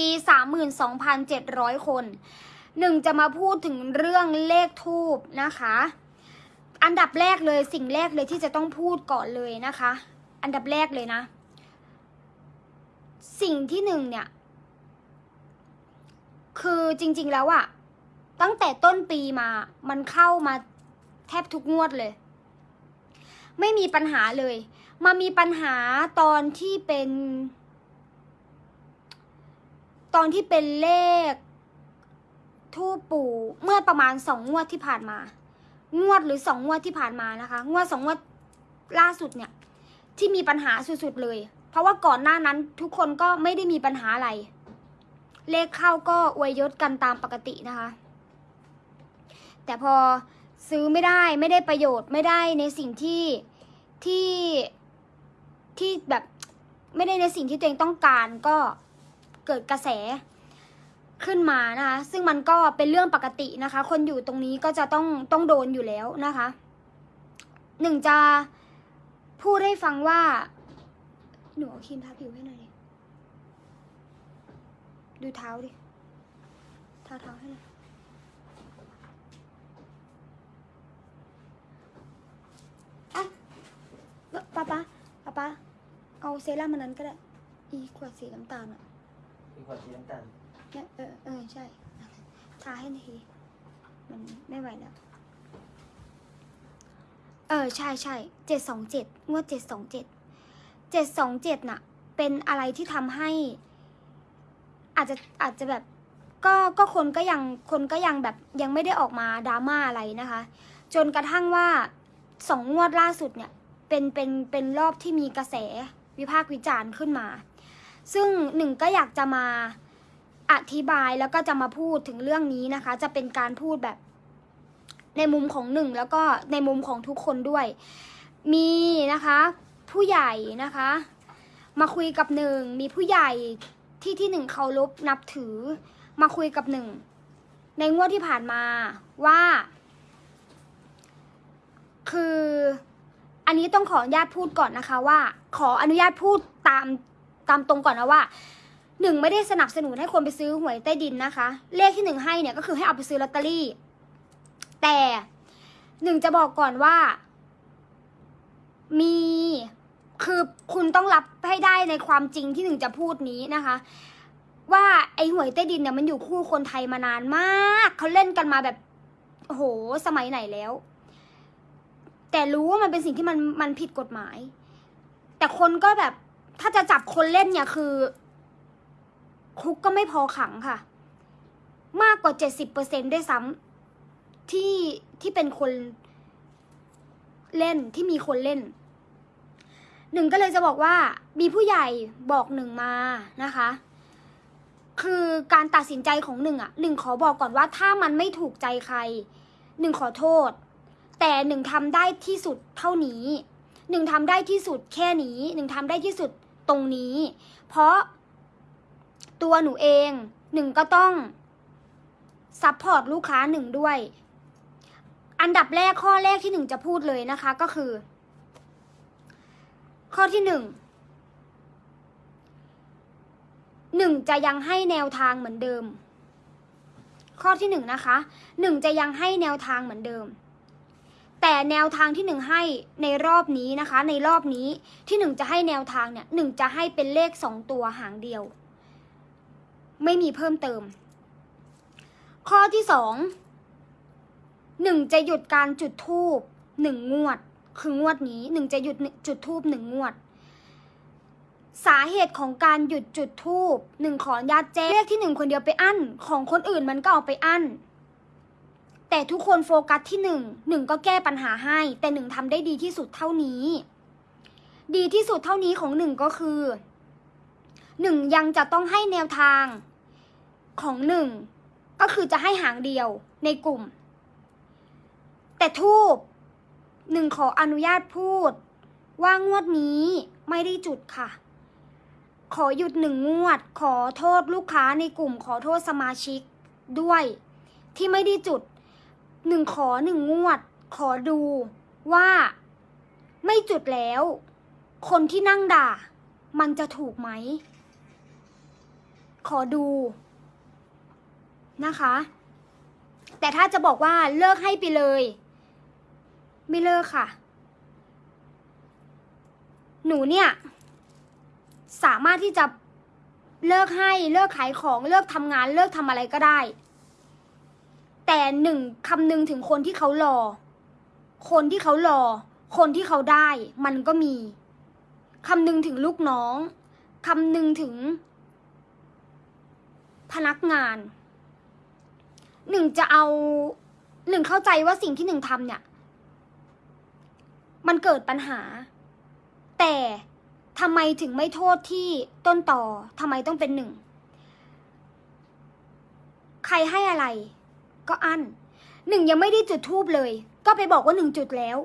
ดี 32,700 คน หนึ่งจะมาพูดถึงเรื่องเลขทูบนะคะ อันดับแรกเลยสิ่งแรกเลยที่จะต้องพูดก่อนเลยนะคะ อันดับแรกเลยนะ สิ่งที่หนึ่งเนี่ย คือจริง ๆแล้วอะตั้งแต่ต้นปีมา มันเข้ามาแทบทุกงวดเลย ไม่มีปัญหาเลย มามีปัญหาตอนที่เป็น ตอนที่เป็นเลขทูปปู่เมื่อประมาณสองงวดที่ผ่านมา งวดหรือสองงวดที่ผ่านมานะคะ งวดสองงวดล่าสุดเนี่ย ที่มีปัญหาสุดๆเลย เพราะว่าก่อนหน้านั้นทุกคนก็ไม่ได้มีปัญหาอะไร เลขเข้าก็อวยยศกันตามปกตินะคะ แต่พอซื้อไม่ได้ไม่ได้ประโยชน์ไม่ได้ในสิ่งที่ที่ที่แบบไม่ได้ในสิ่งที่ตัวเองต้องการก็ เกิดกระแสขึ้นมานะคะ ซึ่งมันก็เป็นเรื่องปกตินะคะ คนอยู่ตรงนี้ก็จะต้องต้องโดนอยู่แล้วนะคะหนึ่งจะพูดให้ฟังว่า หนูเอาครีมทาผิวให้หน่อยดิดูเท้าดิทาเท้าให้หน่อยอะป้าป้าป้าป้าเอาเซรั่มมันนั้นก็ได้ อีขวดสีน้ำตาลอะ มีความสีน้ำตาลเนี่ยเออเออใช่ทาให้ทีมันไม่ไหวแล้ว เออใช่ใช่เจ็ดสองเจ็ดงวดเจ็ดสองเจ็ดเจ็ดสองเจ็ดน่ะ เป็นอะไรที่ทำให้ อาจจะอาจจะแบบก็ก็คนก็ยังคนก็ยังแบบยังไม่ได้ออกมาดราม่าอะไรนะคะ จนกระทั่งว่าสองงวดล่าสุดเนี่ย เป็นเป็นเป็นรอบที่มีกระแสวิพากษ์วิจารณ์ขึ้นมา ซึ่งหนึ่งก็อยากจะมาอธิบายแล้วก็จะมาพูดถึงเรื่องนี้นะคะ จะเป็นการพูดแบบในมุมของหนึ่งแล้วก็ในมุมของทุกคนด้วย มีนะคะ ผู้ใหญ่นะคะ มาคุยกับหนึ่งมีผู้ใหญ่ที่ที่หนึ่งเคารพนับถือ มาคุยกับหนึ่งในงวดที่ผ่านมาว่า คืออันนี้ต้องขออนุญาตพูดก่อนนะคะว่า ขออนุญาตพูดตาม ตามตรงก่อนนะว่าหนึ่งไม่ได้สนับสนุนให้คนไปซื้อหวยใต้ดินนะคะ เลขที่หนึ่งให้เนี่ยก็คือให้เอาไปซื้อลอตเตอรี่ แต่หนึ่งจะบอกก่อนว่า มีคือคุณต้องรับให้ได้ในความจริงที่หนึ่งจะพูดนี้นะคะ ว่าไอหวยใต้ดินเนี่ยมันอยู่คู่คนไทยมานานมากเขาเล่นกันมาแบบโหสมัยไหนแล้ว แต่รู้ว่ามันเป็นสิ่งที่มันมันผิดกฎหมาย แต่คนก็แบบ ถ้าจะจับคนเล่นเนี่ยคือ คุกก็ไม่พอขังค่ะ มากกว่าเจ็ดสิบเปอร์เซ็นด้วยซ้ำที่ที่เป็นคนเล่นที่มีคนเล่น หนึ่งก็เลยจะบอกว่า มีผู้ใหญ่บอกหนึ่งมานะคะ คือการตัดสินใจของหนึ่งอะหนึ่งขอบอกก่อนว่าถ้ามันไม่ถูกใจใคร หนึ่งขอโทษ แต่หนึ่งทำได้ที่สุดเท่านี้ หนึ่งทำได้ที่สุดแค่นี้หนึ่งทำได้ที่สุดตรงนี้ เพราะตัวหนูเองหนึ่งก็ต้อง support ลูกค้าหนึ่งด้วย อันดับแรกข้อแรกที่หนึ่งจะพูดเลยนะคะก็คือ ข้อที่หนึ่งหนึ่งจะยังให้แนวทางเหมือนเดิม ข้อที่หนึ่งนะคะหนึ่งจะยังให้แนวทางเหมือนเดิม แต่แนวทางที่หนึ่งให้ในรอบนี้นะคะ ในรอบนี้ที่หนึ่งจะให้แนวทางเนี่ยหนึ่งจะให้เป็นเลขสองตัวหางเดียว ไม่มีเพิ่มเติม ข้อที่สองหนึ่งจะหยุดการจุดทูบหนึ่งงวด คืองวดนี้หนึ่งจะหยุดจุดทูบหนึ่งงวด สาเหตุของการหยุดจุดทูบหนึ่งขออนุญาตแจ้งเลขที่หนึ่งคนเดียวไปอั้น ของคนอื่นมันก็เอาไปอั้น แต่ทุกคนโฟกัสที่หนึ่งหนึ่งก็แก้ปัญหาให้ แต่หนึ่งทำได้ดีที่สุดเท่านี้ ดีที่สุดเท่านี้ของหนึ่งก็คือหนึ่งยังจะต้องให้แนวทางของหนึ่งก็คือจะให้หางเดียวในกลุ่ม แต่ทูบหนึ่งขออนุญาตพูด ว่างวดนี้ไม่ได้จุดค่ะ ขอหยุดหนึ่งงวด ขอโทษลูกค้าในกลุ่ม ขอโทษสมาชิกด้วย ที่ไม่ได้จุด หนึ่งขอหนึ่งงวด ขอดูว่าไม่จุดแล้ว คนที่นั่งด่า มันจะถูกไหม ขอดูนะคะ แต่ถ้าจะบอกว่าเลิกให้ไปเลย ไม่เลิกค่ะ หนูเนี่ย สามารถที่จะเลิกให้เลิกขายของเลิกทำงานเลิกทำอะไรก็ได้ แต่หนึ่งคำหนึ่งถึงคนที่เขารอ คนที่เขารอ คนที่เขาได้ มันก็มีคำหนึ่งถึงลูกน้องคำหนึ่งถึง พนักงาน หนึ่งจะเอาหนึ่งเข้าใจว่าสิ่งที่หนึ่งทำเนี่ย มันเกิดปัญหา แต่ทำไมถึงไม่โทษที่ต้นต่อทำไมต้องเป็นหนึ่ง ใครให้อะไร ก็อันหนึ่งยังไม่ได้จุดทูบเลย ก็ไปบอกว่าหนึ่งจุดแล้ว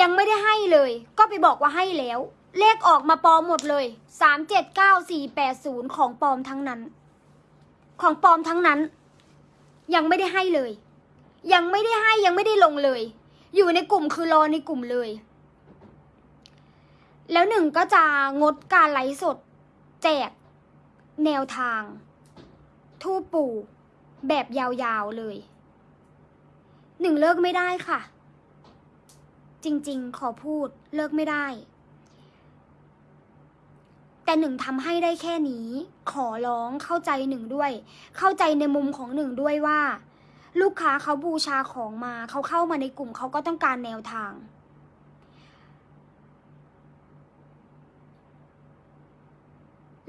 ยังไม่ได้ให้เลย ก็ไปบอกว่าให้แล้ว เลขออกมาปลอมหมดเลยสามเจ็ดเก้าสี่แปดศูนย์ของปลอมทั้งนั้น ของปลอมทั้งนั้น ยังไม่ได้ให้เลย ยังไม่ได้ให้ยังไม่ได้ลงเลย อยู่ในกลุ่มคือรอในกลุ่มเลย แล้วหนึ่งก็จะงดการไลฟ์สด แจก แนวทาง ทูปปู่ แบบยาวๆเลย หนึ่งเลิกไม่ได้ค่ะ จริงๆ ขอพูดเลิกไม่ได้ แต่หนึ่งทำให้ได้แค่นี้ ขอร้องเข้าใจหนึ่งด้วย เข้าใจในมุมของหนึ่งด้วยว่า ลูกค้าเขาบูชาของมาเขาเข้ามาในกลุ่มเขาก็ต้องการแนวทาง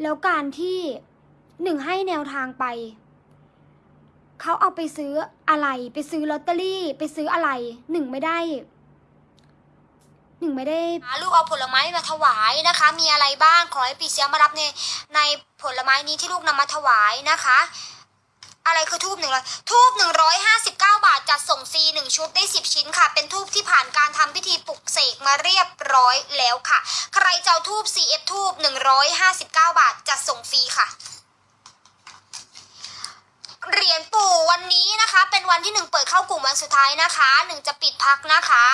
แล้วการที่หนึ่งให้แนวทางไป เขาเอาไปซื้ออะไร ไปซื้อลอตเตอรี่ ไปซื้ออะไร หนึ่งไม่ได้ หนึ่งไม่ได้ ลูกเอาผลไม้มาถวายนะคะ มีอะไรบ้าง ขอให้ปีเสียมารับในในผลไม้นี้ที่ลูกนำมาถวายนะคะ อะไรคือทูบหนึ่งร้อยทูบหนึ่งร้อยห้าสิบเก้าบาทจัดส่งฟรีหนึ่งชุดได้สิบชิ้นค่ะ เป็นทูบที่ผ่านการทำพิธีปลุกเสกมาเรียบร้อยแล้วค่ะ ใครจะเอาทูบ CF ทูบหนึ่งร้อยห้าสิบเก้าบาทจัดส่งฟรีค่ะ เหรียญปู่วันนี้นะคะ เป็นวันที่หนึ่งเปิดเข้ากลุ่มวันสุดท้ายนะคะหนึ่งจะปิดพักนะคะ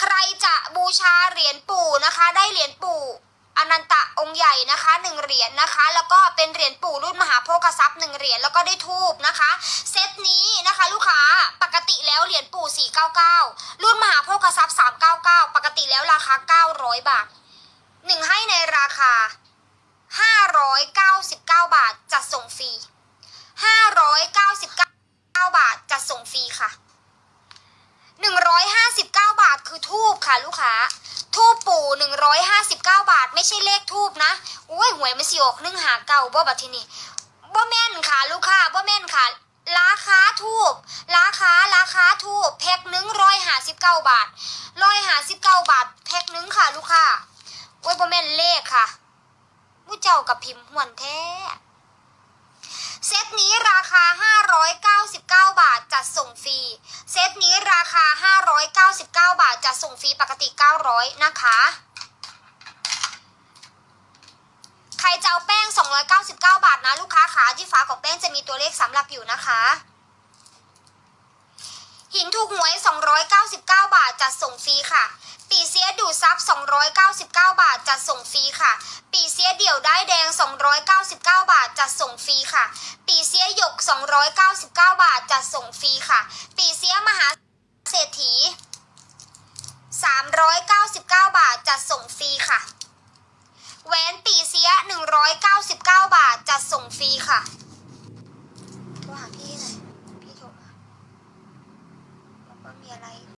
ใครจะบูชาเหรียญปู่นะคะ ได้เหรียญปู่อนันตะองค์ใหญ่นะคะหนึ่งเหรียญนะคะ แล้วก็เป็นเหรียญปู่รุ่นมหาโภคทรัพย์หนึ่งเหรียญแล้วก็ได้ทูบนะคะ เซตนี้นะคะ ลูกค้าปกติแล้วเหรียญปู่ 499 รุ่นมหาโภคทรัพย์ 399 ปกติแล้วราคา 900 บาทหนึ่งให้ในราคา 599 บาทจัดส่งฟรี 599 บาทจัดส่งฟรีค่ะ 159 บาทคือทูบค่ะ ลูกค้า ทูบปู่ 159 บาท ไม่ใช่เลขทูบนะโอ้ยหวยมันสิออกนึ่งหาเก่าบ่บัดทีนี้บ่แม่นค่ะ ลูกค้าบ่แม่นค่ะราคาทูบราคาราคาทูบแพ็คหนึ่งร้อยห้าสิบเก้าบาทร้อยห้าสิบเก้าบาท แพ็คหนึ่งค่ะ ลูกค้าโอ้ยบ่แม่นเลขค่ะมู้เจ้ากับพิมพ์หวนแท้ เซตนี้ราคา 599 บาท จั ดส่งฟรี เซตนี้ราคา 599 บาท จัดส่งฟรีปกติ 900 นะคะ ใครจะเอาแป้ง 299 บาทนะ ลูกค้าขาที่ฝาของแป้งจะมีตัวเลขสำหรับอยู่นะคะ หินถูกหวย 299 บาท จัดส่งฟรีค่ะ ปีเสียดูซับ 299 บาท จัดส่งฟรีค่ะ ปีเสียเดี่ยวได้แดง 299 บาท จัดส่งฟรีค่ะ ปีเสียหยก 299 บาท จัดส่งฟรีค่ะ ปีเสียมหาเศรษฐี 399 บาท จัดส่งฟรีค่ะแหวนปีเสีย 199 บาท จัดส่งฟรีค่ะ โทร